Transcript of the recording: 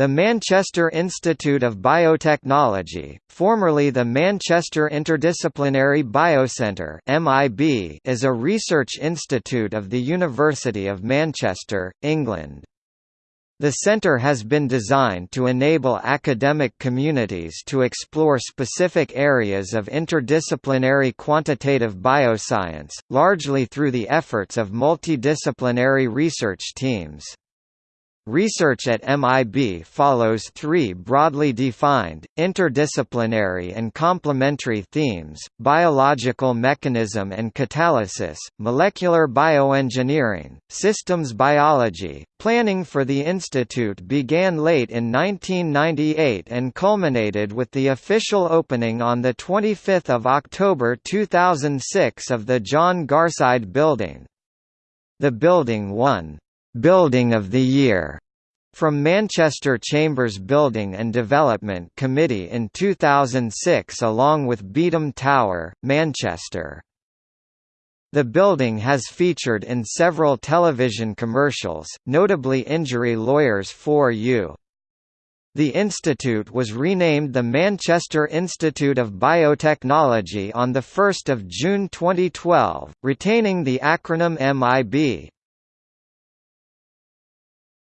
The Manchester Institute of Biotechnology, formerly the Manchester Interdisciplinary Biocentre (MIB), is a research institute of the University of Manchester, England. The centre has been designed to enable academic communities to explore specific areas of interdisciplinary quantitative bioscience, largely through the efforts of multidisciplinary research teams. Research at MIB follows three broadly defined, interdisciplinary and complementary themes, biological mechanism and catalysis, molecular bioengineering, systems biology. Planning for the institute began late in 1998 and culminated with the official opening on 25 October 2006 of the John Garside Building. The building won Building of the Year from Manchester Chambers Building and Development Committee in 2006 along with Beetham Tower, Manchester. The building has featured in several television commercials, notably Injury Lawyers for You. The institute was renamed the Manchester Institute of Biotechnology on 1 June 2012, retaining the acronym MIB.